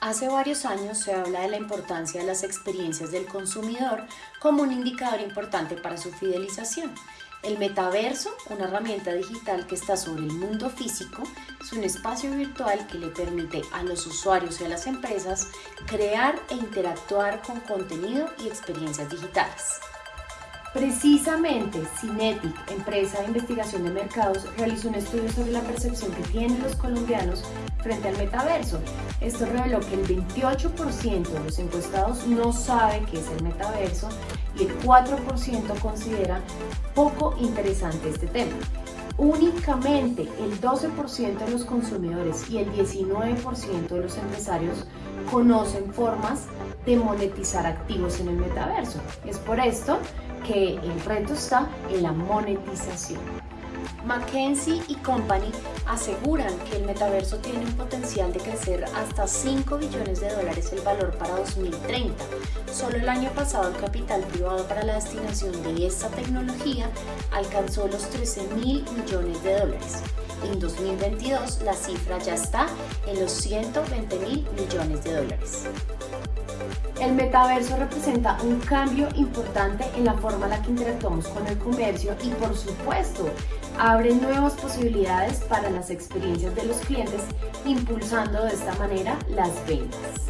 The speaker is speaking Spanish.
Hace varios años se habla de la importancia de las experiencias del consumidor como un indicador importante para su fidelización. El metaverso, una herramienta digital que está sobre el mundo físico, es un espacio virtual que le permite a los usuarios y a las empresas crear e interactuar con contenido y experiencias digitales. Precisamente, Cinetic, empresa de investigación de mercados, realizó un estudio sobre la percepción que tienen los colombianos frente al metaverso. Esto reveló que el 28% de los encuestados no sabe qué es el metaverso y el 4% considera poco interesante este tema. Únicamente el 12% de los consumidores y el 19% de los empresarios conocen formas de monetizar activos en el metaverso. Es por esto que el reto está en la monetización. McKinsey y Company aseguran que el metaverso tiene un potencial de crecer hasta 5 billones de dólares el valor para 2030. Solo el año pasado el capital privado para la destinación de esta tecnología alcanzó los 13 mil millones de dólares. En 2022 la cifra ya está en los 120 mil millones de dólares. El metaverso representa un cambio importante en la forma en la que interactuamos con el comercio y por supuesto abre nuevas posibilidades para las experiencias de los clientes impulsando de esta manera las ventas.